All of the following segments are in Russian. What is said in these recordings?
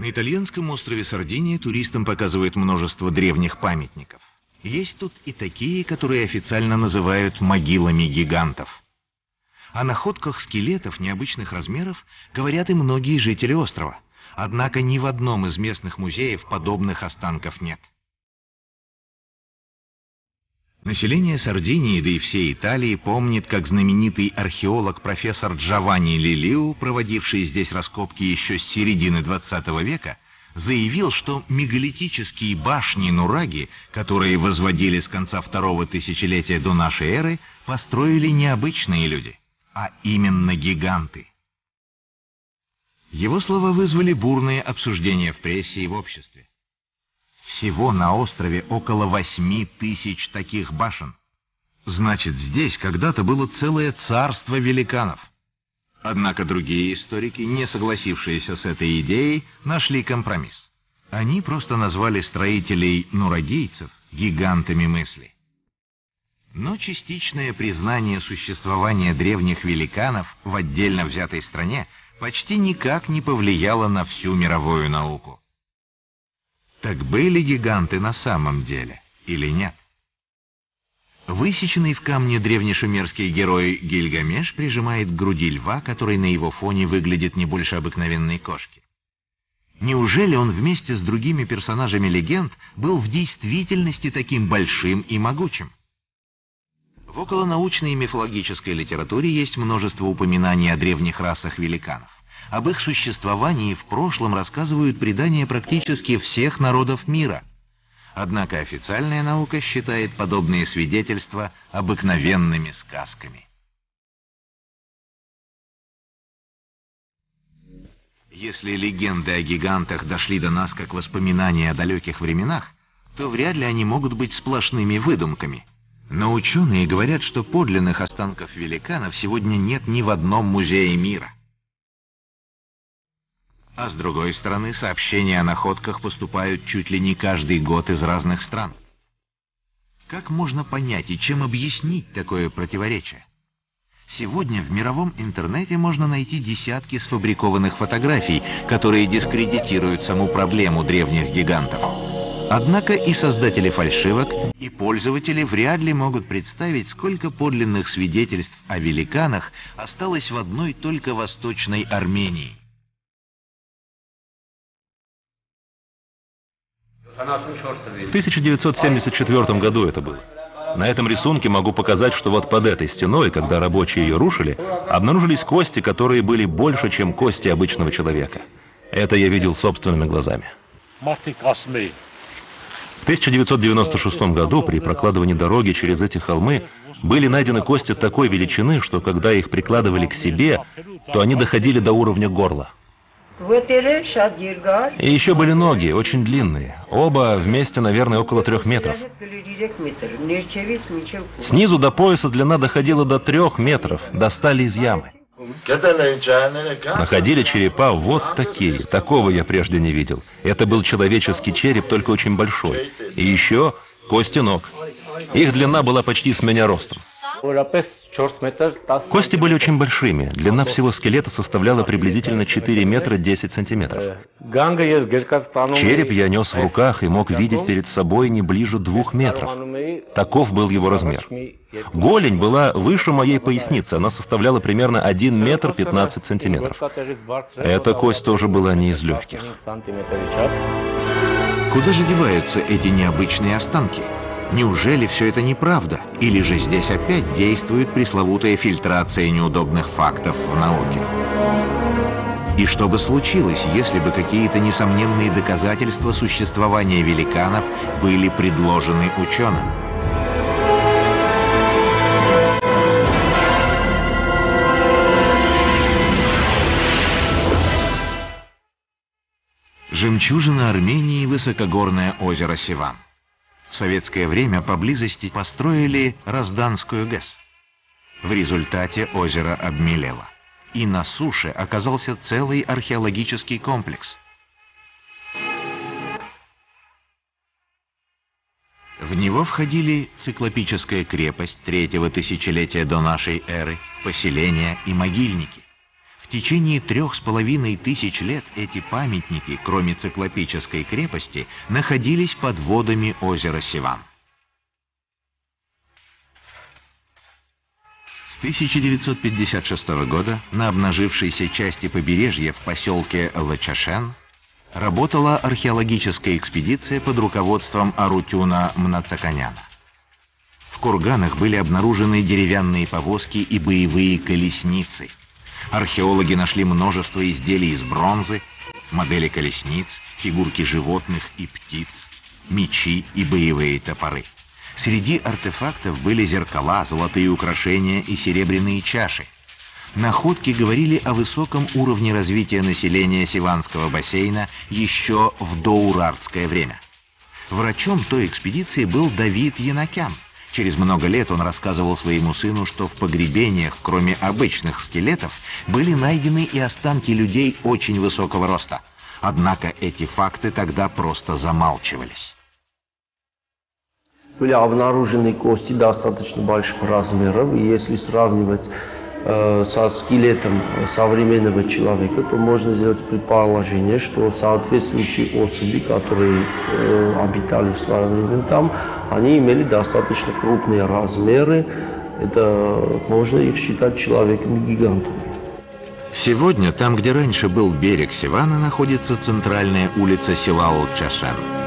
На итальянском острове Сардиния туристам показывают множество древних памятников. Есть тут и такие, которые официально называют могилами гигантов. О находках скелетов необычных размеров говорят и многие жители острова. Однако ни в одном из местных музеев подобных останков нет. Население Сардинии, да и всей Италии помнит, как знаменитый археолог профессор Джованни Лилиу, проводивший здесь раскопки еще с середины 20 века, заявил, что мегалитические башни Нураги, которые возводили с конца второго тысячелетия до нашей эры, построили не обычные люди, а именно гиганты. Его слова вызвали бурные обсуждения в прессе и в обществе. Всего на острове около восьми тысяч таких башен. Значит, здесь когда-то было целое царство великанов. Однако другие историки, не согласившиеся с этой идеей, нашли компромисс. Они просто назвали строителей нурагийцев гигантами мысли. Но частичное признание существования древних великанов в отдельно взятой стране почти никак не повлияло на всю мировую науку. Так были гиганты на самом деле или нет? Высеченный в камне древнешумерский герой Гильгамеш прижимает к груди льва, который на его фоне выглядит не больше обыкновенной кошки. Неужели он вместе с другими персонажами легенд был в действительности таким большим и могучим? В околонаучной и мифологической литературе есть множество упоминаний о древних расах великанов. Об их существовании в прошлом рассказывают предания практически всех народов мира. Однако официальная наука считает подобные свидетельства обыкновенными сказками. Если легенды о гигантах дошли до нас как воспоминания о далеких временах, то вряд ли они могут быть сплошными выдумками. Но ученые говорят, что подлинных останков великанов сегодня нет ни в одном музее мира. А с другой стороны, сообщения о находках поступают чуть ли не каждый год из разных стран. Как можно понять и чем объяснить такое противоречие? Сегодня в мировом интернете можно найти десятки сфабрикованных фотографий, которые дискредитируют саму проблему древних гигантов. Однако и создатели фальшивок, и пользователи вряд ли могут представить, сколько подлинных свидетельств о великанах осталось в одной только Восточной Армении. В 1974 году это было. На этом рисунке могу показать, что вот под этой стеной, когда рабочие ее рушили, обнаружились кости, которые были больше, чем кости обычного человека. Это я видел собственными глазами. В 1996 году при прокладывании дороги через эти холмы были найдены кости такой величины, что когда их прикладывали к себе, то они доходили до уровня горла. И еще были ноги, очень длинные. Оба вместе, наверное, около трех метров. Снизу до пояса длина доходила до трех метров, достали из ямы. Находили черепа вот такие, такого я прежде не видел. Это был человеческий череп, только очень большой. И еще кости ног. Их длина была почти с меня ростом. Кости были очень большими. Длина всего скелета составляла приблизительно 4 метра 10 сантиметров. Череп я нес в руках и мог видеть перед собой не ближе двух метров. Таков был его размер. Голень была выше моей поясницы, она составляла примерно 1 метр 15 сантиметров. Эта кость тоже была не из легких. Куда же деваются эти необычные останки? Неужели все это неправда? Или же здесь опять действует пресловутая фильтрация неудобных фактов в науке? И что бы случилось, если бы какие-то несомненные доказательства существования великанов были предложены ученым? Жемчужина Армении – высокогорное озеро Сиван. В советское время поблизости построили Разданскую ГЭС. В результате озеро обмелело. И на суше оказался целый археологический комплекс. В него входили циклопическая крепость третьего тысячелетия до нашей эры, поселения и могильники течение трех с половиной тысяч лет эти памятники, кроме циклопической крепости, находились под водами озера Сиван. С 1956 года на обнажившейся части побережья в поселке Лачашен работала археологическая экспедиция под руководством Арутюна Мнацаканяна. В курганах были обнаружены деревянные повозки и боевые колесницы. Археологи нашли множество изделий из бронзы, модели колесниц, фигурки животных и птиц, мечи и боевые топоры. Среди артефактов были зеркала, золотые украшения и серебряные чаши. Находки говорили о высоком уровне развития населения Сиванского бассейна еще в доурартское время. Врачом той экспедиции был Давид Янакян. Через много лет он рассказывал своему сыну, что в погребениях, кроме обычных скелетов, были найдены и останки людей очень высокого роста. Однако эти факты тогда просто замалчивались. Были обнаружены кости достаточно больших размеров, если сравнивать со скелетом современного человека, то можно сделать предположение, что соответствующие особи, которые э, обитали в свое время там, они имели достаточно крупные размеры. Это можно их считать человеками-гигантами. Сегодня, там, где раньше был берег Сивана, находится центральная улица села Олчашан.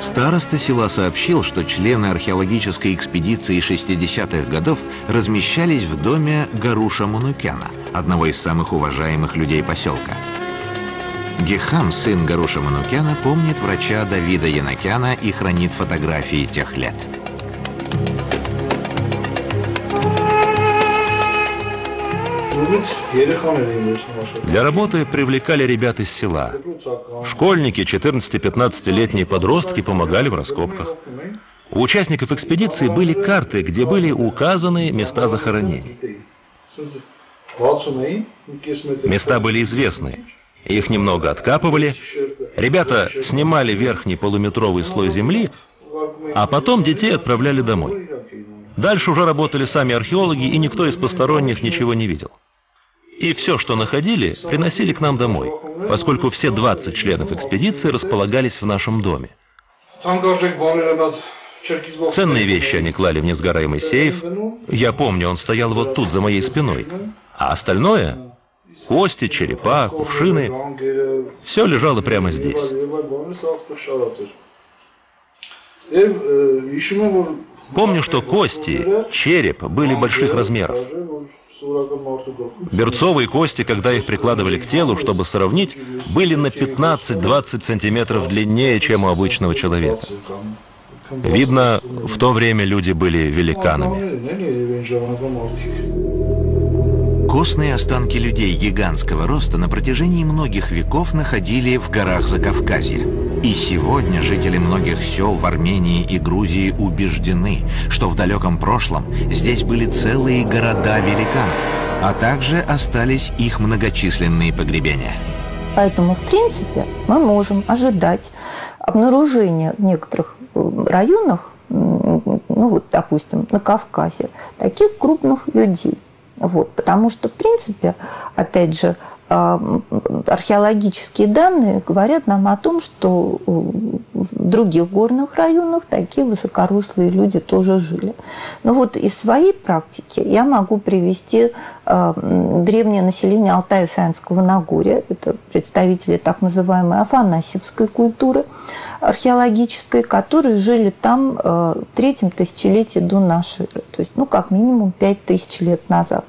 Староста села сообщил, что члены археологической экспедиции 60-х годов размещались в доме Гаруша Манукяна, одного из самых уважаемых людей поселка. Гехам, сын Гаруша Манукяна, помнит врача Давида Янакяна и хранит фотографии тех лет. Для работы привлекали ребят из села. Школьники, 14-15-летние подростки помогали в раскопках. У участников экспедиции были карты, где были указаны места захоронений. Места были известны. Их немного откапывали. Ребята снимали верхний полуметровый слой земли, а потом детей отправляли домой. Дальше уже работали сами археологи, и никто из посторонних ничего не видел. И все, что находили, приносили к нам домой, поскольку все 20 членов экспедиции располагались в нашем доме. Ценные вещи они клали в несгораемый сейф. Я помню, он стоял вот тут, за моей спиной. А остальное — кости, черепа, кувшины — все лежало прямо здесь. Помню, что кости, череп были больших размеров. Берцовые кости, когда их прикладывали к телу, чтобы сравнить, были на 15-20 сантиметров длиннее, чем у обычного человека. Видно, в то время люди были великанами. Костные останки людей гигантского роста на протяжении многих веков находили в горах Закавказья. И сегодня жители многих сел в Армении и Грузии убеждены, что в далеком прошлом здесь были целые города великанов, а также остались их многочисленные погребения. Поэтому, в принципе, мы можем ожидать обнаружения в некоторых э, районах, ну вот, допустим, на Кавказе, таких крупных людей. Вот, потому что, в принципе, опять же, археологические данные говорят нам о том, что в других горных районах такие высокорослые люди тоже жили. Но вот из своей практики я могу привести древнее население Алтая Саянского Нагорья, это представители так называемой афанасьевской культуры археологической, которые жили там в третьем тысячелетии до нашей то есть ну как минимум пять тысяч лет назад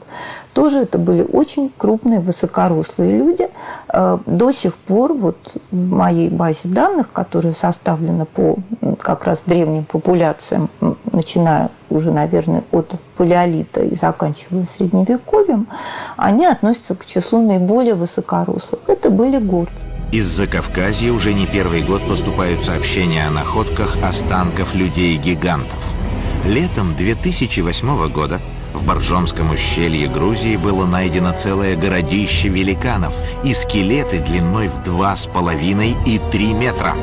тоже это были очень крупные, высокорослые люди. Э, до сих пор вот в моей базе данных, которая составлена по как раз древним популяциям, начиная уже, наверное, от палеолита и заканчивая средневековьем, они относятся к числу наиболее высокорослых. Это были горцы. Из Закавказья уже не первый год поступают сообщения о находках останков людей-гигантов. Летом 2008 года в Боржомском ущелье Грузии было найдено целое городище великанов и скелеты длиной в два с половиной и три метра.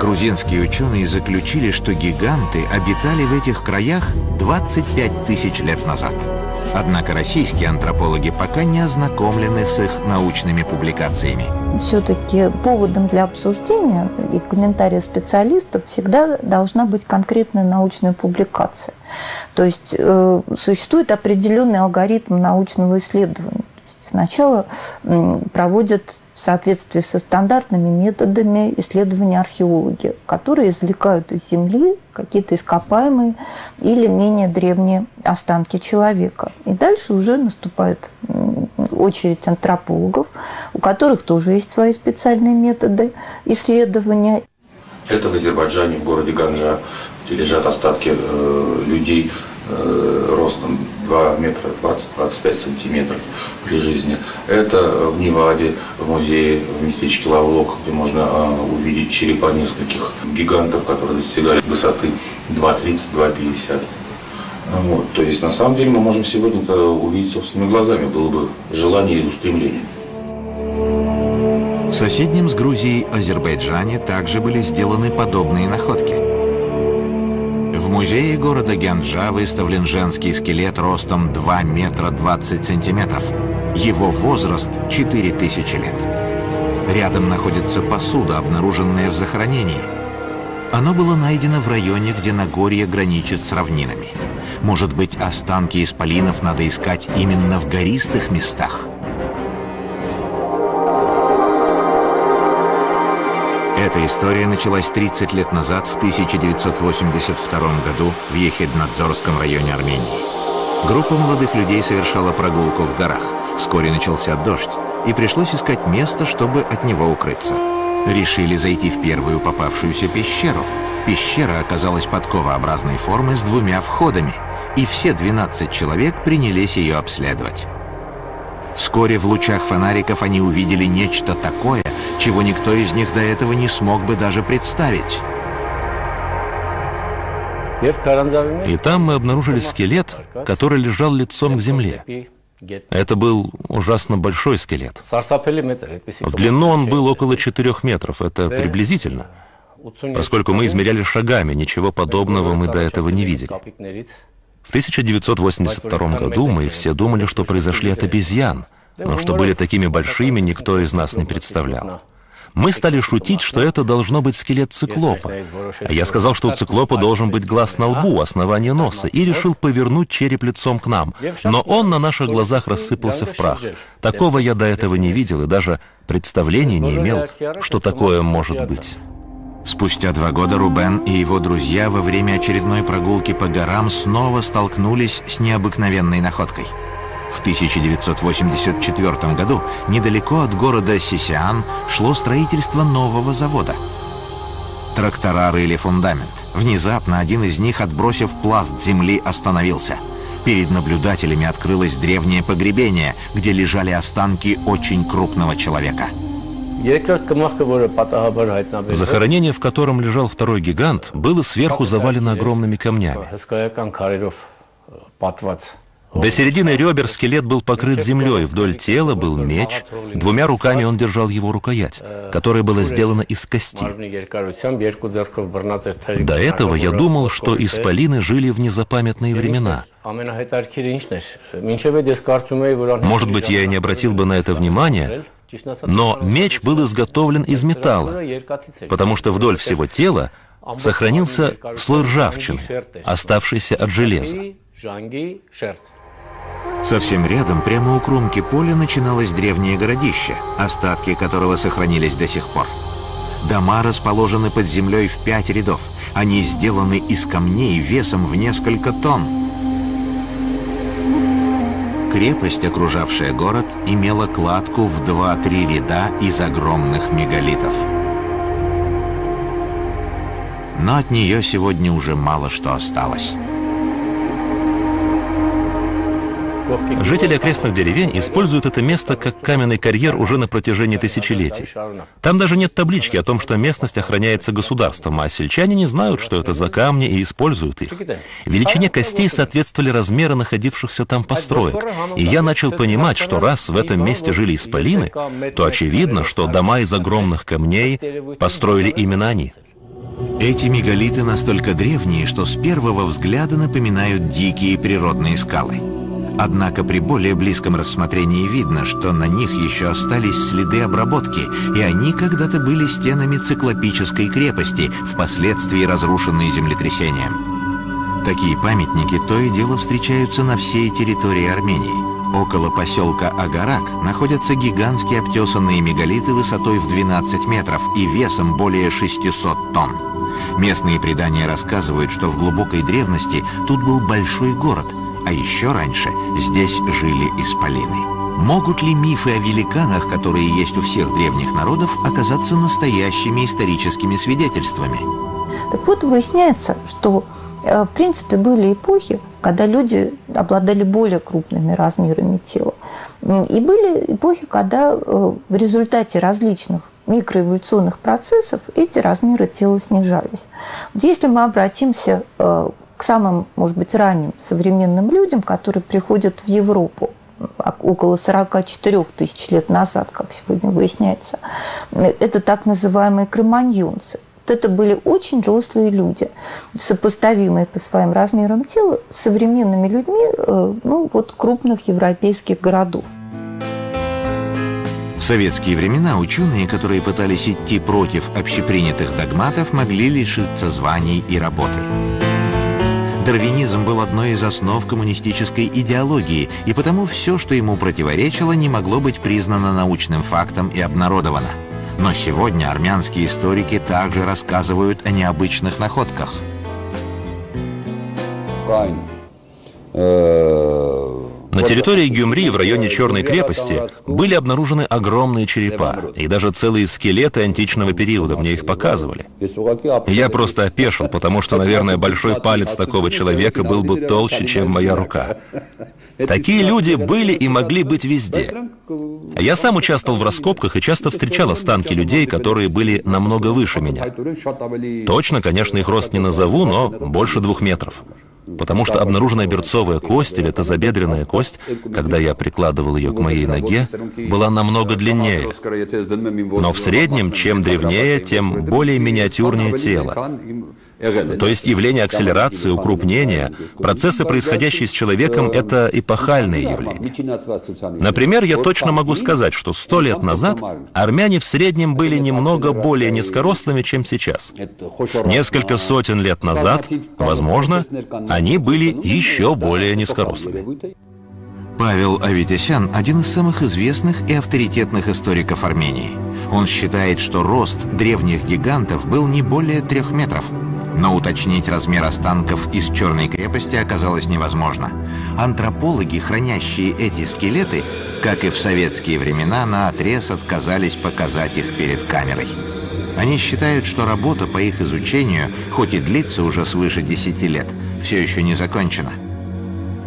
Грузинские ученые заключили, что гиганты обитали в этих краях 25 тысяч лет назад. Однако российские антропологи пока не ознакомлены с их научными публикациями. Все-таки поводом для обсуждения и комментария специалистов всегда должна быть конкретная научная публикация. То есть э, существует определенный алгоритм научного исследования. Сначала проводят в соответствии со стандартными методами исследования археологи, которые извлекают из земли какие-то ископаемые или менее древние останки человека. И дальше уже наступает очередь антропологов, у которых тоже есть свои специальные методы исследования. Это в Азербайджане, в городе Ганжа, где лежат остатки э, людей ростом 2 метра 20-25 сантиметров при жизни. Это в Неваде, в музее, в местечке Лавлох, где можно а, увидеть черепа нескольких гигантов, которые достигали высоты 2,30-2,50. Вот. То есть на самом деле мы можем сегодня это увидеть собственными глазами, было бы желание и устремление. В соседнем с Грузией Азербайджане также были сделаны подобные находки. В музее города Гянджа выставлен женский скелет ростом 2 метра 20 сантиметров. Его возраст 4000 лет. Рядом находится посуда, обнаруженная в захоронении. Оно было найдено в районе, где Нагорье граничит с равнинами. Может быть, останки исполинов надо искать именно в гористых местах? Эта история началась 30 лет назад, в 1982 году, в Ехиднадзорском районе Армении. Группа молодых людей совершала прогулку в горах. Вскоре начался дождь, и пришлось искать место, чтобы от него укрыться. Решили зайти в первую попавшуюся пещеру. Пещера оказалась подковообразной формы с двумя входами, и все 12 человек принялись ее обследовать. Вскоре в лучах фонариков они увидели нечто такое, чего никто из них до этого не смог бы даже представить. И там мы обнаружили скелет, который лежал лицом к земле. Это был ужасно большой скелет. В длину он был около 4 метров, это приблизительно. Поскольку мы измеряли шагами, ничего подобного мы до этого не видели. В 1982 году мы все думали, что произошли от обезьян, но что были такими большими, никто из нас не представлял. Мы стали шутить, что это должно быть скелет циклопа. А я сказал, что у циклопа должен быть глаз на лбу, основание носа, и решил повернуть череп лицом к нам. Но он на наших глазах рассыпался в прах. Такого я до этого не видел и даже представления не имел, что такое может быть. Спустя два года Рубен и его друзья во время очередной прогулки по горам снова столкнулись с необыкновенной находкой – в 1984 году недалеко от города Сисиан шло строительство нового завода. Трактора рыли фундамент. Внезапно один из них, отбросив пласт земли, остановился. Перед наблюдателями открылось древнее погребение, где лежали останки очень крупного человека. Захоронение, в котором лежал второй гигант, было сверху завалено огромными камнями. До середины ребер скелет был покрыт землей, вдоль тела был меч, двумя руками он держал его рукоять, которая была сделана из кости. До этого я думал, что исполины жили в незапамятные времена. Может быть, я и не обратил бы на это внимания, но меч был изготовлен из металла, потому что вдоль всего тела сохранился слой ржавчины, оставшийся от железа. Совсем рядом, прямо у кромки поля, начиналось древнее городище, остатки которого сохранились до сих пор. Дома расположены под землей в пять рядов. Они сделаны из камней весом в несколько тонн. Крепость, окружавшая город, имела кладку в 2-3 ряда из огромных мегалитов. Но от нее сегодня уже мало что осталось. Жители окрестных деревень используют это место как каменный карьер уже на протяжении тысячелетий. Там даже нет таблички о том, что местность охраняется государством, а сельчане не знают, что это за камни и используют их. Величине костей соответствовали размеры находившихся там построек, и я начал понимать, что раз в этом месте жили исполины, то очевидно, что дома из огромных камней построили именно они. Эти мегалиты настолько древние, что с первого взгляда напоминают дикие природные скалы. Однако при более близком рассмотрении видно, что на них еще остались следы обработки, и они когда-то были стенами циклопической крепости, впоследствии разрушенные землетрясением. Такие памятники то и дело встречаются на всей территории Армении. Около поселка Агарак находятся гигантские обтесанные мегалиты высотой в 12 метров и весом более 600 тонн. Местные предания рассказывают, что в глубокой древности тут был большой город, а еще раньше здесь жили исполины. Могут ли мифы о великанах, которые есть у всех древних народов, оказаться настоящими историческими свидетельствами? Так вот, выясняется, что Э, в принципе, были эпохи, когда люди обладали более крупными размерами тела. И были эпохи, когда э, в результате различных микроэволюционных процессов эти размеры тела снижались. Вот если мы обратимся э, к самым, может быть, ранним современным людям, которые приходят в Европу, около 44 тысяч лет назад, как сегодня выясняется, это так называемые кроманьонцы. Вот это были очень рослые люди, сопоставимые по своим размерам тела с современными людьми э, ну, вот, крупных европейских городов. В советские времена ученые, которые пытались идти против общепринятых догматов, могли лишиться званий и работы. Дарвинизм был одной из основ коммунистической идеологии, и потому все, что ему противоречило, не могло быть признано научным фактом и обнародовано. Но сегодня армянские историки также рассказывают о необычных находках. На территории Гюмри в районе Черной крепости были обнаружены огромные черепа и даже целые скелеты античного периода, мне их показывали. Я просто опешил, потому что, наверное, большой палец такого человека был бы толще, чем моя рука. Такие люди были и могли быть везде. Я сам участвовал в раскопках и часто встречал останки людей, которые были намного выше меня. Точно, конечно, их рост не назову, но больше двух метров потому что обнаруженная берцовая кость или тазобедренная кость, когда я прикладывал ее к моей ноге, была намного длиннее. Но в среднем, чем древнее, тем более миниатюрнее тело. То есть явление акселерации, укрупнения, процессы, происходящие с человеком, это эпохальные явления. Например, я точно могу сказать, что сто лет назад армяне в среднем были немного более низкорослыми, чем сейчас. Несколько сотен лет назад, возможно, они были еще более низкорослыми. Павел Аветисян – один из самых известных и авторитетных историков Армении. Он считает, что рост древних гигантов был не более трех метров. Но уточнить размер останков из Черной крепости оказалось невозможно. Антропологи, хранящие эти скелеты, как и в советские времена, на отрез отказались показать их перед камерой. Они считают, что работа по их изучению, хоть и длится уже свыше 10 лет, все еще не закончена.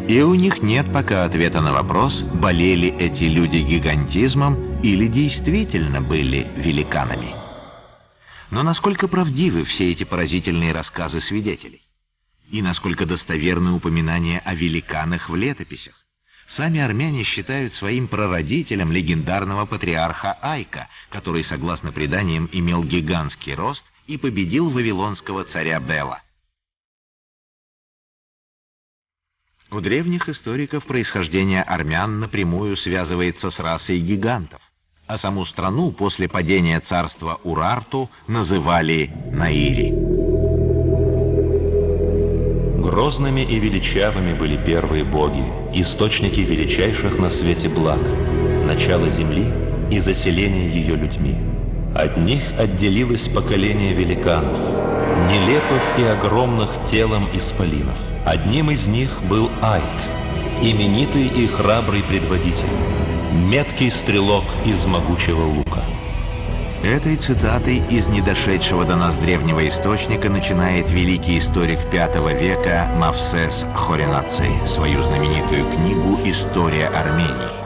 И у них нет пока ответа на вопрос, болели эти люди гигантизмом или действительно были великанами. Но насколько правдивы все эти поразительные рассказы свидетелей? И насколько достоверны упоминания о великанах в летописях? Сами армяне считают своим прародителем легендарного патриарха Айка, который, согласно преданиям, имел гигантский рост и победил вавилонского царя Бела. У древних историков происхождение армян напрямую связывается с расой гигантов, а саму страну после падения царства Урарту называли Наири. Грозными и величавыми были первые боги, источники величайших на свете благ, начало земли и заселение ее людьми. От них отделилось поколение великанов, нелепых и огромных телом исполинов. Одним из них был Айк, именитый и храбрый предводитель, меткий стрелок из могучего лука. Этой цитатой из недошедшего до нас древнего источника начинает великий историк V века Мавсес Хоринаци свою знаменитую книгу «История Армении».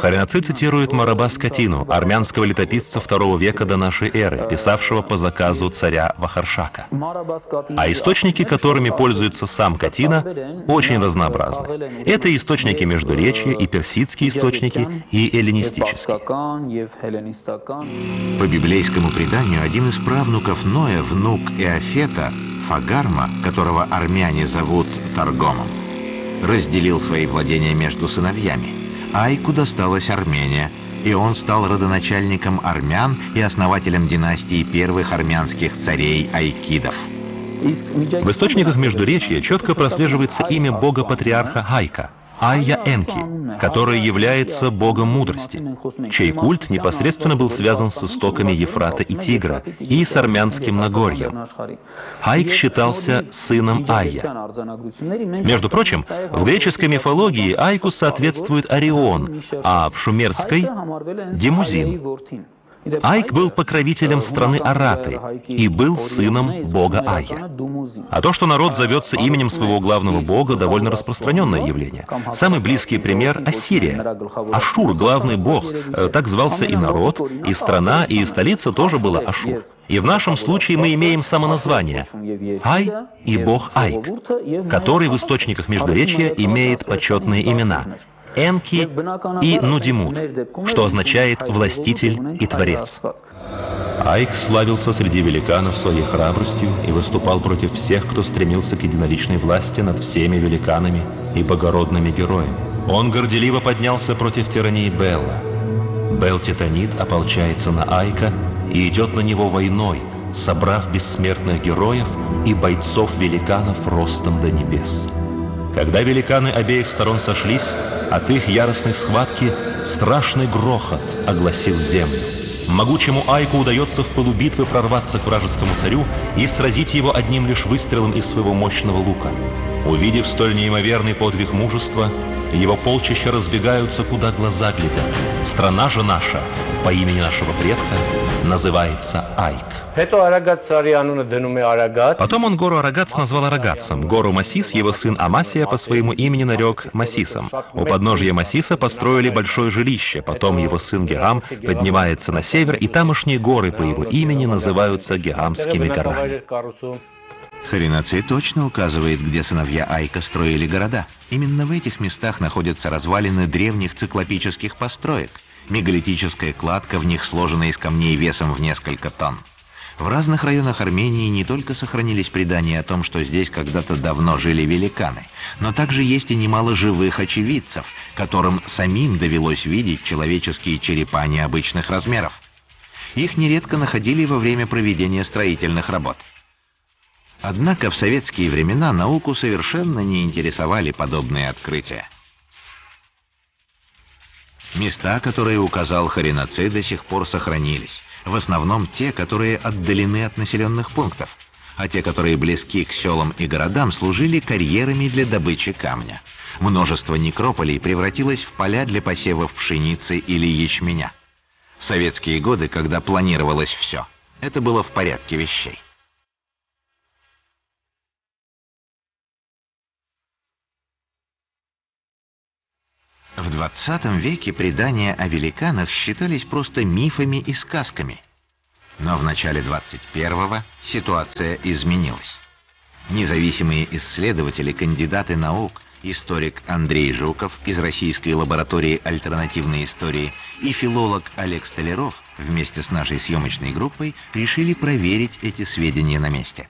Хоринаци цитирует Мараба Скотину, армянского летописца II века до нашей эры, писавшего по заказу царя Вахаршака. А источники, которыми пользуется сам Катина, очень разнообразны. Это источники Междуречья, и персидские источники, и эллинистические. По библейскому преданию, один из правнуков Ноя, внук Иофета, Фагарма, которого армяне зовут Таргомом, разделил свои владения между сыновьями. Айку досталась Армения, и он стал родоначальником армян и основателем династии первых армянских царей Айкидов. В источниках Междуречья четко прослеживается имя бога-патриарха Хайка – Айя Энки, который является богом мудрости, чей культ непосредственно был связан с истоками Ефрата и Тигра и с армянским Нагорьем. Хайк считался сыном Айя. Между прочим, в греческой мифологии Айку соответствует Орион, а в шумерской — Демузин. Айк был покровителем страны Араты и был сыном бога Айя. А то, что народ зовется именем своего главного бога, довольно распространенное явление. Самый близкий пример — Ассирия. Ашур, главный бог, э, так звался и народ, и страна, и столица тоже была Ашур. И в нашем случае мы имеем самоназвание Ай и бог Айк, который в источниках Междуречья имеет почетные имена Энки и Нудимут, что означает «властитель и творец». Айк славился среди великанов своей храбростью и выступал против всех, кто стремился к единоличной власти над всеми великанами и богородными героями. Он горделиво поднялся против тирании Белла. Бел Титанит ополчается на Айка и идет на него войной, собрав бессмертных героев и бойцов-великанов ростом до небес. Когда великаны обеих сторон сошлись, от их яростной схватки страшный грохот огласил землю. Могучему Айку удается в полубитвы прорваться к вражескому царю и сразить его одним лишь выстрелом из своего мощного лука. Увидев столь неимоверный подвиг мужества, его полчища разбегаются, куда глаза глядят. Страна же наша, по имени нашего предка, называется Айк. Потом он гору Арагац назвал Арагацем. Гору Масис его сын Амасия по своему имени нарек Масисом. У подножья Масиса построили большое жилище, потом его сын Герам поднимается на север, и тамошние горы по его имени называются Герамскими горами. Харинаций точно указывает, где сыновья Айка строили города. Именно в этих местах находятся развалины древних циклопических построек. Мегалитическая кладка в них сложена из камней весом в несколько тонн. В разных районах Армении не только сохранились предания о том, что здесь когда-то давно жили великаны, но также есть и немало живых очевидцев, которым самим довелось видеть человеческие черепа необычных размеров. Их нередко находили во время проведения строительных работ. Однако в советские времена науку совершенно не интересовали подобные открытия. Места, которые указал Хариноцей, до сих пор сохранились в основном те, которые отдалены от населенных пунктов, а те, которые близки к селам и городам, служили карьерами для добычи камня. Множество некрополей превратилось в поля для посевов пшеницы или ячменя. В советские годы, когда планировалось все, это было в порядке вещей. В 20 веке предания о великанах считались просто мифами и сказками. Но в начале 21-го ситуация изменилась. Независимые исследователи, кандидаты наук, историк Андрей Жуков из Российской лаборатории альтернативной истории и филолог Олег Столяров вместе с нашей съемочной группой решили проверить эти сведения на месте.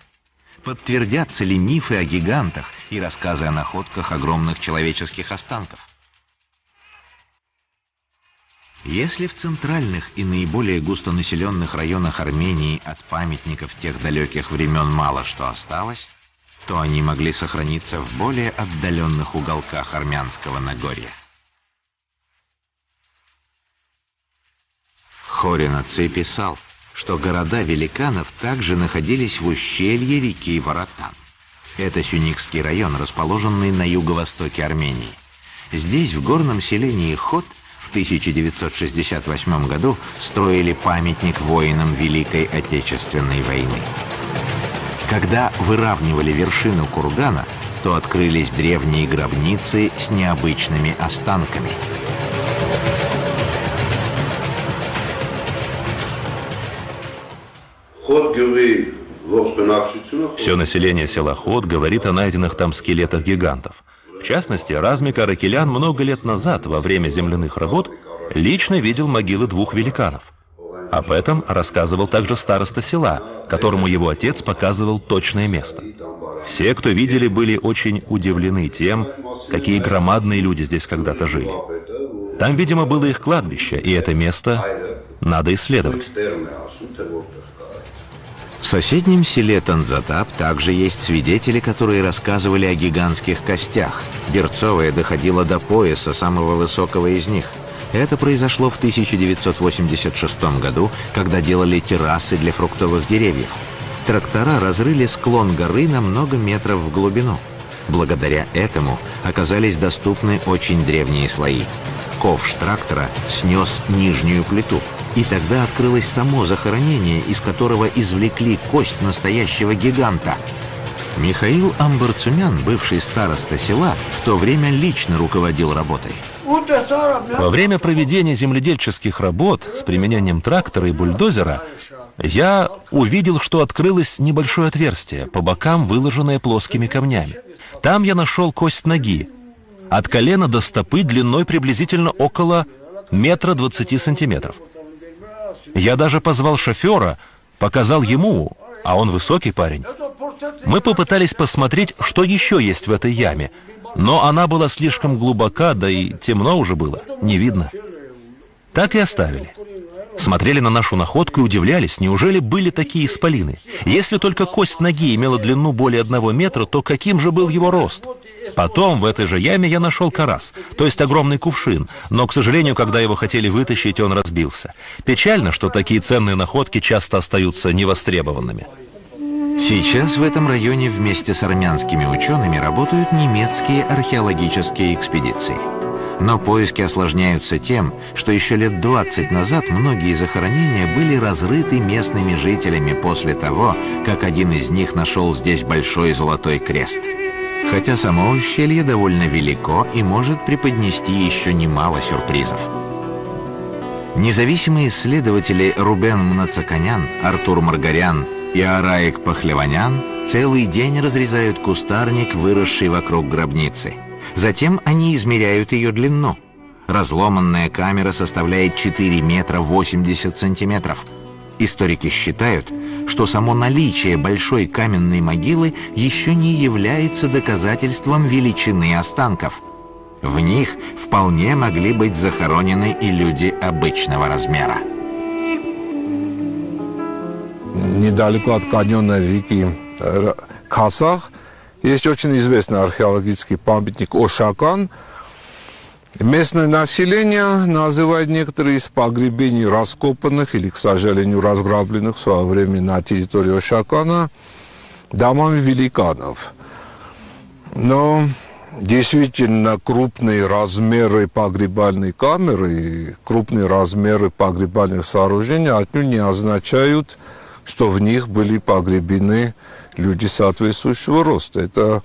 Подтвердятся ли мифы о гигантах и рассказы о находках огромных человеческих останков? Если в центральных и наиболее густонаселенных районах Армении от памятников тех далеких времен мало что осталось, то они могли сохраниться в более отдаленных уголках армянского Нагорья. Хоринаци писал, что города великанов также находились в ущелье реки Воротан. Это Сюникский район, расположенный на юго-востоке Армении. Здесь, в горном селении Хот, в 1968 году строили памятник воинам Великой Отечественной войны. Когда выравнивали вершину кургана, то открылись древние гробницы с необычными останками. Все население села Ход говорит о найденных там скелетах гигантов. В частности, Размик Аракелян много лет назад, во время земляных работ, лично видел могилы двух великанов. Об этом рассказывал также староста села, которому его отец показывал точное место. Все, кто видели, были очень удивлены тем, какие громадные люди здесь когда-то жили. Там, видимо, было их кладбище, и это место надо исследовать. В соседнем селе Танзатап также есть свидетели, которые рассказывали о гигантских костях. Берцовая доходила до пояса самого высокого из них. Это произошло в 1986 году, когда делали террасы для фруктовых деревьев. Трактора разрыли склон горы на много метров в глубину. Благодаря этому оказались доступны очень древние слои. Ковш трактора снес нижнюю плиту – и тогда открылось само захоронение, из которого извлекли кость настоящего гиганта. Михаил Амбарцумян, бывший староста села, в то время лично руководил работой. Во время проведения земледельческих работ с применением трактора и бульдозера я увидел, что открылось небольшое отверстие, по бокам выложенное плоскими камнями. Там я нашел кость ноги. От колена до стопы длиной приблизительно около метра двадцати сантиметров. Я даже позвал шофера, показал ему, а он высокий парень. Мы попытались посмотреть, что еще есть в этой яме, но она была слишком глубока, да и темно уже было, не видно. Так и оставили. Смотрели на нашу находку и удивлялись, неужели были такие исполины? Если только кость ноги имела длину более одного метра, то каким же был его рост? Потом в этой же яме я нашел карас, то есть огромный кувшин, но, к сожалению, когда его хотели вытащить, он разбился. Печально, что такие ценные находки часто остаются невостребованными. Сейчас в этом районе вместе с армянскими учеными работают немецкие археологические экспедиции. Но поиски осложняются тем, что еще лет 20 назад многие захоронения были разрыты местными жителями после того, как один из них нашел здесь большой золотой крест. Хотя само ущелье довольно велико и может преподнести еще немало сюрпризов. Независимые исследователи Рубен Мнацаканян, Артур Маргарян и Араик Пахлеванян целый день разрезают кустарник, выросший вокруг гробницы – Затем они измеряют ее длину. Разломанная камера составляет 4 метра 80 сантиметров. Историки считают, что само наличие большой каменной могилы еще не является доказательством величины останков. В них вполне могли быть захоронены и люди обычного размера. Недалеко от каньона реки Касах – есть очень известный археологический памятник Ошакан. Местное население называет некоторые из погребений раскопанных или, к сожалению, разграбленных в свое время на территории Ошакана домами великанов. Но действительно крупные размеры погребальной камеры и крупные размеры погребальных сооружений отнюдь не означают, что в них были погребены люди соответствующего роста. Это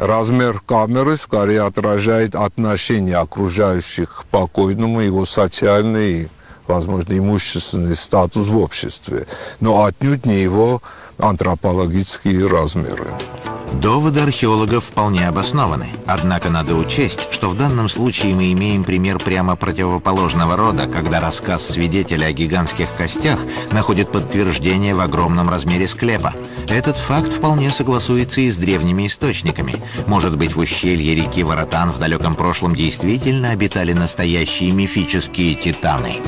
размер камеры скорее отражает отношение окружающих к покойному, его социальный, возможно, имущественный статус в обществе, но отнюдь не его антропологические размеры. Доводы археологов вполне обоснованы. Однако надо учесть, что в данном случае мы имеем пример прямо противоположного рода, когда рассказ свидетеля о гигантских костях находит подтверждение в огромном размере склепа. Этот факт вполне согласуется и с древними источниками. Может быть, в ущелье реки Воротан в далеком прошлом действительно обитали настоящие мифические титаны.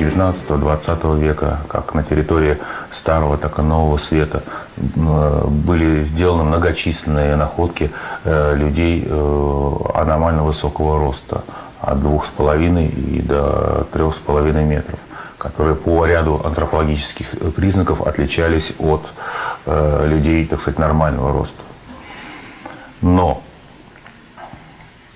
19-20 века, как на территории Старого, так и Нового Света, были сделаны многочисленные находки э, людей э, аномально высокого роста, от 2,5 и до 3,5 метров, которые по ряду антропологических признаков отличались от э, людей, так сказать, нормального роста. Но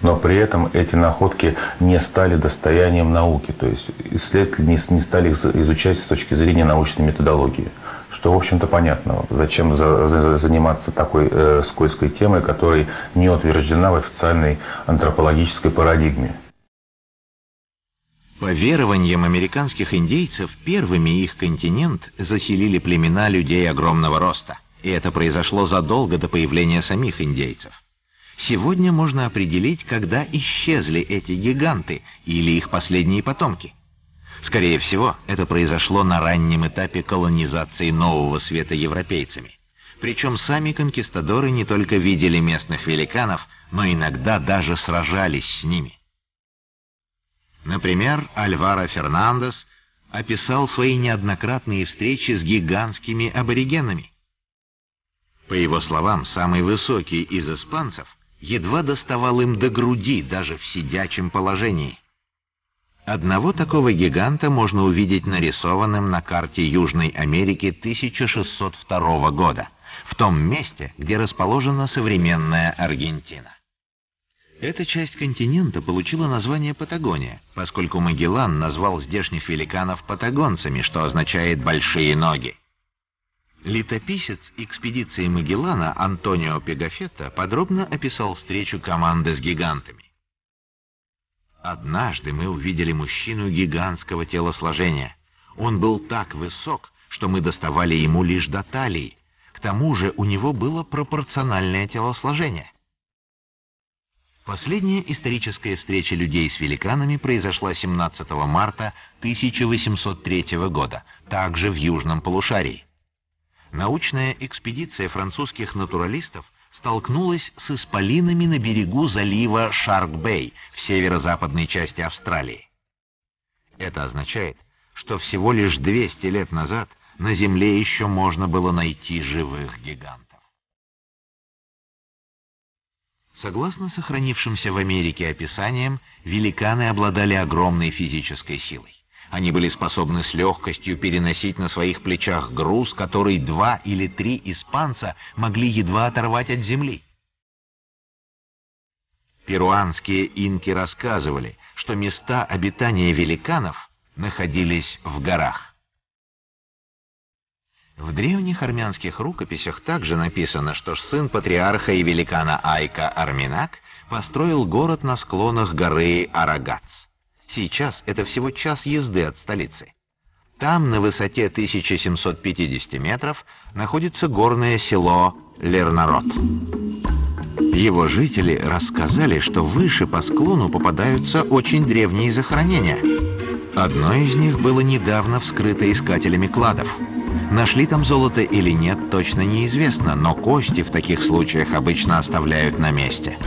но при этом эти находки не стали достоянием науки, то есть исследователи не, не стали их изучать с точки зрения научной методологии. Что, в общем-то, понятно. Зачем за, за, заниматься такой э, скользкой темой, которая не утверждена в официальной антропологической парадигме. По верованиям американских индейцев, первыми их континент заселили племена людей огромного роста. И это произошло задолго до появления самих индейцев. Сегодня можно определить, когда исчезли эти гиганты или их последние потомки. Скорее всего, это произошло на раннем этапе колонизации нового света европейцами. Причем сами конкистадоры не только видели местных великанов, но иногда даже сражались с ними. Например, Альваро Фернандес описал свои неоднократные встречи с гигантскими аборигенами. По его словам, самый высокий из испанцев едва доставал им до груди даже в сидячем положении. Одного такого гиганта можно увидеть нарисованным на карте Южной Америки 1602 года, в том месте, где расположена современная Аргентина. Эта часть континента получила название Патагония, поскольку Магеллан назвал здешних великанов патагонцами, что означает «большие ноги». Летописец экспедиции Магеллана Антонио Пегафетто подробно описал встречу команды с гигантами. Однажды мы увидели мужчину гигантского телосложения. Он был так высок, что мы доставали ему лишь до талии. К тому же у него было пропорциональное телосложение. Последняя историческая встреча людей с великанами произошла 17 марта 1803 года, также в Южном полушарии. Научная экспедиция французских натуралистов столкнулась с исполинами на берегу залива Шарк-Бэй в северо-западной части Австралии. Это означает, что всего лишь 200 лет назад на Земле еще можно было найти живых гигантов. Согласно сохранившимся в Америке описаниям, великаны обладали огромной физической силой. Они были способны с легкостью переносить на своих плечах груз, который два или три испанца могли едва оторвать от земли. Перуанские инки рассказывали, что места обитания великанов находились в горах. В древних армянских рукописях также написано, что сын патриарха и великана Айка Арминак построил город на склонах горы Арагац. Сейчас это всего час езды от столицы. Там, на высоте 1750 метров, находится горное село Лернарод. Его жители рассказали, что выше по склону попадаются очень древние захоронения. Одно из них было недавно вскрыто искателями кладов. Нашли там золото или нет, точно неизвестно, но кости в таких случаях обычно оставляют на месте.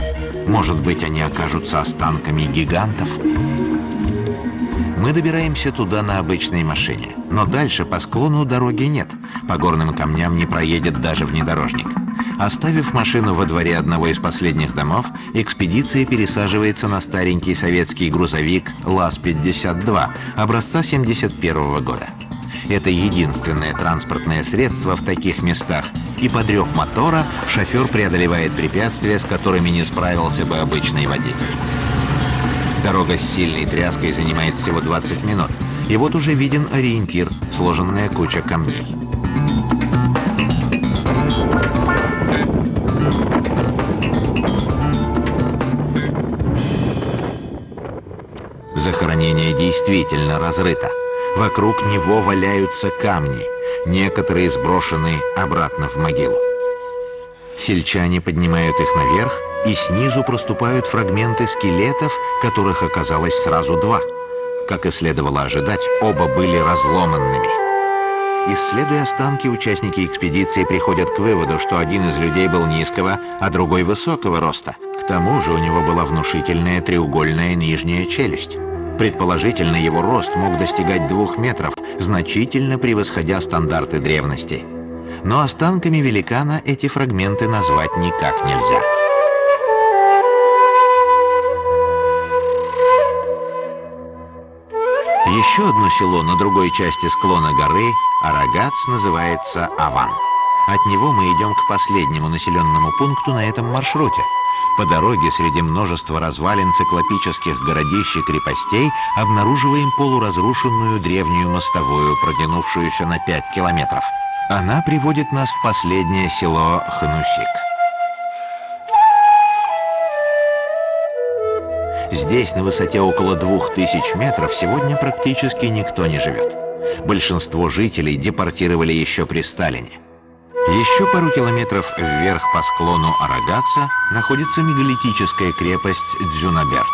Может быть, они окажутся останками гигантов? Мы добираемся туда на обычной машине, но дальше по склону дороги нет, по горным камням не проедет даже внедорожник. Оставив машину во дворе одного из последних домов, экспедиция пересаживается на старенький советский грузовик ЛАЗ-52 образца 71 года. Это единственное транспортное средство в таких местах, и под рев мотора шофер преодолевает препятствия, с которыми не справился бы обычный водитель. Дорога с сильной тряской занимает всего 20 минут. И вот уже виден ориентир, сложенная куча камней. Захоронение действительно разрыто. Вокруг него валяются камни. Некоторые сброшены обратно в могилу. Сельчане поднимают их наверх и снизу проступают фрагменты скелетов, которых оказалось сразу два. Как и следовало ожидать, оба были разломанными. Исследуя останки, участники экспедиции приходят к выводу, что один из людей был низкого, а другой высокого роста. К тому же у него была внушительная треугольная нижняя челюсть. Предположительно, его рост мог достигать двух метров, значительно превосходя стандарты древности. Но останками великана эти фрагменты назвать никак нельзя. Еще одно село на другой части склона горы, Арагац, называется Аван. От него мы идем к последнему населенному пункту на этом маршруте. По дороге среди множества развалин циклопических городищ и крепостей обнаруживаем полуразрушенную древнюю мостовую, протянувшуюся на 5 километров. Она приводит нас в последнее село Ханусик. Здесь, на высоте около двух тысяч метров, сегодня практически никто не живет. Большинство жителей депортировали еще при Сталине. Еще пару километров вверх по склону Арагаца находится мегалитическая крепость Дзюнаберт,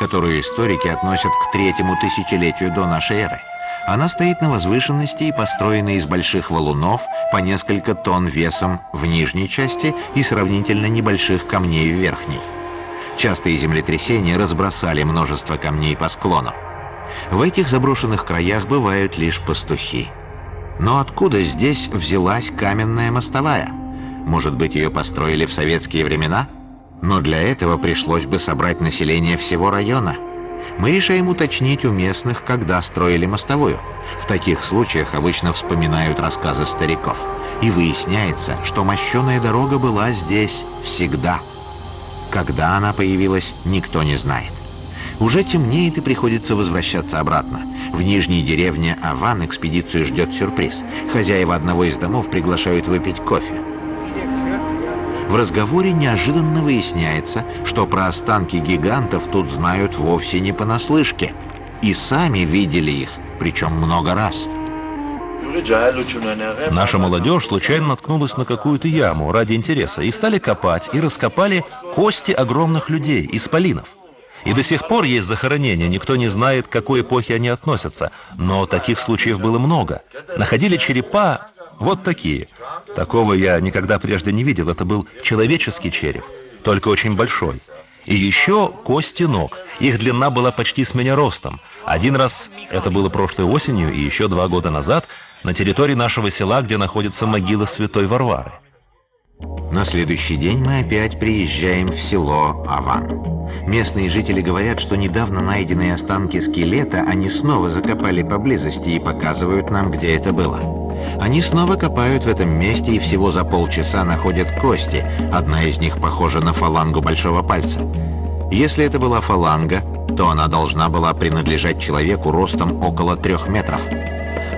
которую историки относят к третьему тысячелетию до нашей эры. Она стоит на возвышенности и построена из больших валунов по несколько тонн весом в нижней части и сравнительно небольших камней в верхней. Частые землетрясения разбросали множество камней по склону. В этих заброшенных краях бывают лишь пастухи. Но откуда здесь взялась каменная мостовая? Может быть, ее построили в советские времена? Но для этого пришлось бы собрать население всего района. Мы решаем уточнить у местных, когда строили мостовую. В таких случаях обычно вспоминают рассказы стариков. И выясняется, что мощеная дорога была здесь всегда. Когда она появилась, никто не знает. Уже темнеет и приходится возвращаться обратно. В нижней деревне Аван экспедицию ждет сюрприз. Хозяева одного из домов приглашают выпить кофе. В разговоре неожиданно выясняется, что про останки гигантов тут знают вовсе не понаслышке. И сами видели их, причем много раз. Наша молодежь случайно наткнулась на какую-то яму ради интереса и стали копать и раскопали кости огромных людей, исполинов. И до сих пор есть захоронения, никто не знает, к какой эпохе они относятся, но таких случаев было много. Находили черепа вот такие. Такого я никогда прежде не видел, это был человеческий череп, только очень большой. И еще кости ног. Их длина была почти с меня ростом. Один раз, это было прошлой осенью, и еще два года назад, на территории нашего села, где находится могила святой Варвары. На следующий день мы опять приезжаем в село Аван. Местные жители говорят, что недавно найденные останки скелета они снова закопали поблизости и показывают нам, где это было. Они снова копают в этом месте и всего за полчаса находят кости. Одна из них похожа на фалангу большого пальца. Если это была фаланга, то она должна была принадлежать человеку ростом около трех метров.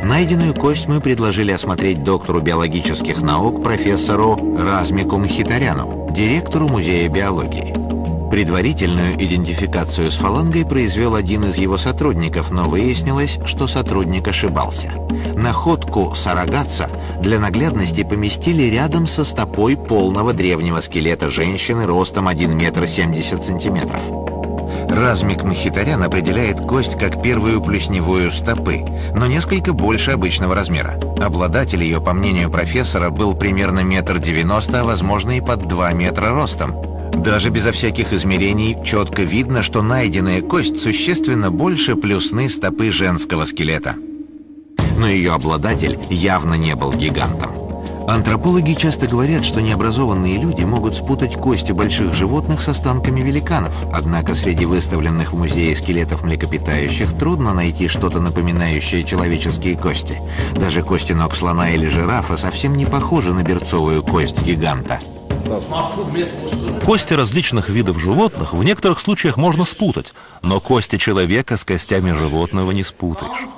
Найденную кость мы предложили осмотреть доктору биологических наук профессору Размику Мхитаряну, директору Музея биологии. Предварительную идентификацию с фалангой произвел один из его сотрудников, но выяснилось, что сотрудник ошибался. Находку Сарагатца для наглядности поместили рядом со стопой полного древнего скелета женщины ростом 1 метр 70 сантиметров. Размик Махитарян определяет кость как первую плюсневую стопы, но несколько больше обычного размера. Обладатель ее, по мнению профессора, был примерно метр девяносто, а возможно и под два метра ростом. Даже безо всяких измерений четко видно, что найденная кость существенно больше плюсны стопы женского скелета. Но ее обладатель явно не был гигантом. Антропологи часто говорят, что необразованные люди могут спутать кости больших животных с останками великанов. Однако среди выставленных в музее скелетов млекопитающих трудно найти что-то напоминающее человеческие кости. Даже кости ног слона или жирафа совсем не похожи на берцовую кость гиганта. Кости различных видов животных в некоторых случаях можно спутать, но кости человека с костями животного не спутаешь.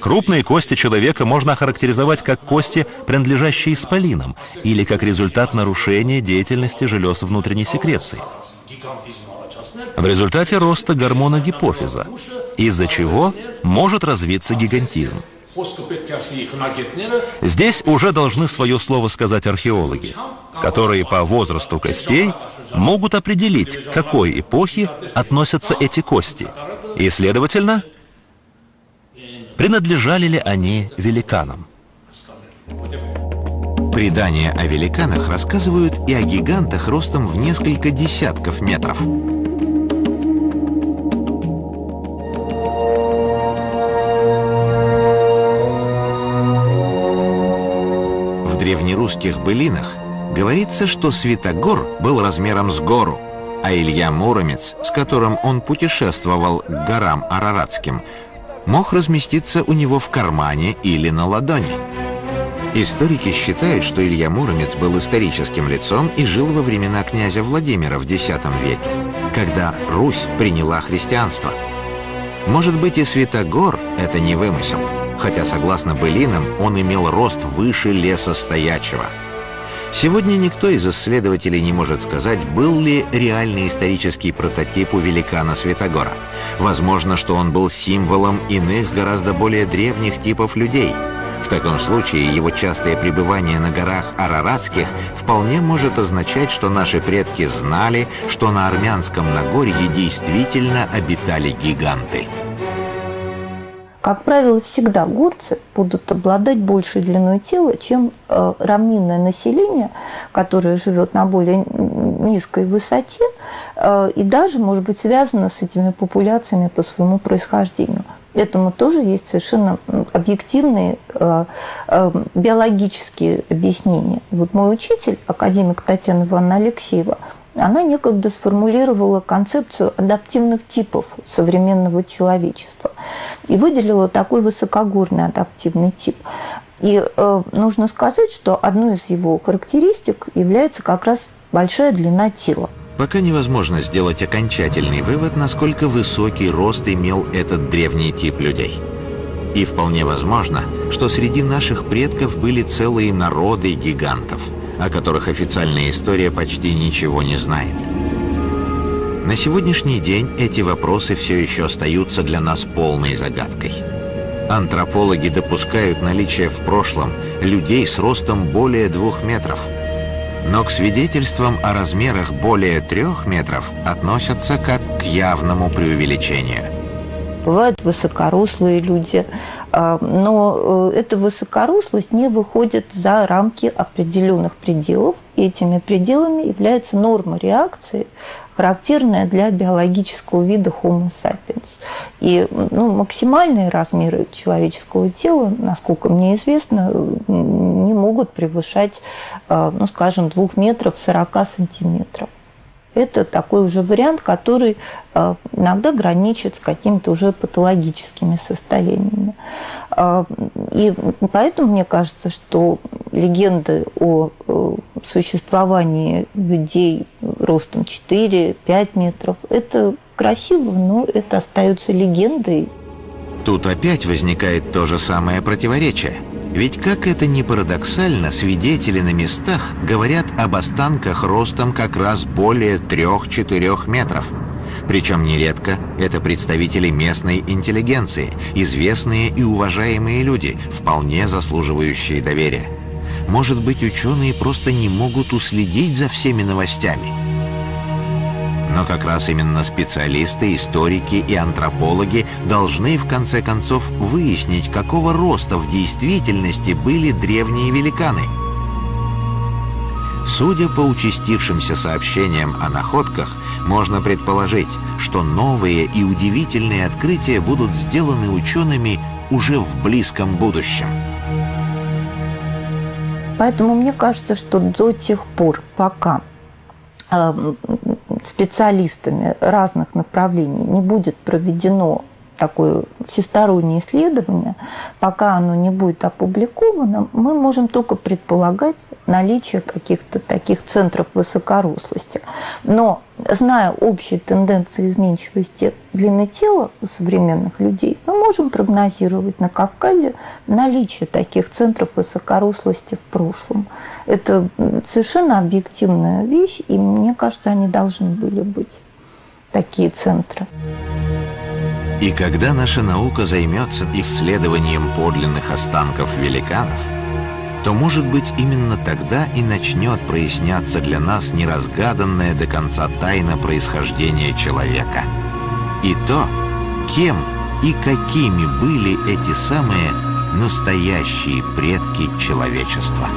Крупные кости человека можно охарактеризовать как кости, принадлежащие исполинам, или как результат нарушения деятельности желез внутренней секреции. В результате роста гормона гипофиза, из-за чего может развиться гигантизм. Здесь уже должны свое слово сказать археологи, которые по возрасту костей могут определить, к какой эпохе относятся эти кости, и, следовательно, принадлежали ли они великанам. Предания о великанах рассказывают и о гигантах ростом в несколько десятков метров. В древнерусских былинах говорится, что Святогор был размером с гору, а Илья Муромец, с которым он путешествовал к горам Араратским, мог разместиться у него в кармане или на ладони. Историки считают, что Илья Муромец был историческим лицом и жил во времена князя Владимира в X веке, когда Русь приняла христианство. Может быть и Святогор — это не вымысел, хотя, согласно былинам, он имел рост выше леса стоячего — Сегодня никто из исследователей не может сказать, был ли реальный исторический прототип у великана Святогора. Возможно, что он был символом иных, гораздо более древних типов людей. В таком случае его частое пребывание на горах Араратских вполне может означать, что наши предки знали, что на армянском Нагорье действительно обитали гиганты. Как правило, всегда горцы будут обладать большей длиной тела, чем э, равнинное население, которое живет на более низкой высоте э, и даже может быть связано с этими популяциями по своему происхождению. Этому тоже есть совершенно объективные э, биологические объяснения. Вот мой учитель, академик Татьяна Ивановна Алексеева, она некогда сформулировала концепцию адаптивных типов современного человечества и выделила такой высокогорный адаптивный тип. И э, нужно сказать, что одной из его характеристик является как раз большая длина тела. Пока невозможно сделать окончательный вывод, насколько высокий рост имел этот древний тип людей. И вполне возможно, что среди наших предков были целые народы гигантов, о которых официальная история почти ничего не знает. На сегодняшний день эти вопросы все еще остаются для нас полной загадкой. Антропологи допускают наличие в прошлом людей с ростом более двух метров – но к свидетельствам о размерах более трех метров относятся как к явному преувеличению. Бывают высокорослые люди, но э, эта высокорослость не выходит за рамки определенных пределов, и этими пределами является норма реакции характерная для биологического вида Homo sapiens. И ну, максимальные размеры человеческого тела, насколько мне известно, не могут превышать, э, ну, скажем, 2 метров 40 сантиметров. Это такой уже вариант, который э, иногда граничит с какими-то уже патологическими состояниями. Э, и поэтому мне кажется, что легенды о существовании людей ростом 4-5 метров, это красиво, но это остается легендой. Тут опять возникает то же самое противоречие. Ведь как это ни парадоксально, свидетели на местах говорят об останках ростом как раз более 3-4 метров. Причем нередко это представители местной интеллигенции, известные и уважаемые люди, вполне заслуживающие доверия. Может быть, ученые просто не могут уследить за всеми новостями – но как раз именно специалисты, историки и антропологи должны в конце концов выяснить, какого роста в действительности были древние великаны. Судя по участившимся сообщениям о находках, можно предположить, что новые и удивительные открытия будут сделаны учеными уже в близком будущем. Поэтому мне кажется, что до тех пор, пока э, специалистами разных направлений не будет проведено такое всестороннее исследование, пока оно не будет опубликовано, мы можем только предполагать наличие каких-то таких центров высокорослости. Но зная общие тенденции изменчивости длины тела у современных людей, мы можем прогнозировать на Кавказе наличие таких центров высокорослости в прошлом. Это совершенно объективная вещь, и мне кажется, они должны были быть, такие центры. И когда наша наука займется исследованием подлинных останков великанов, то, может быть, именно тогда и начнет проясняться для нас неразгаданная до конца тайна происхождения человека. И то, кем и какими были эти самые настоящие предки человечества.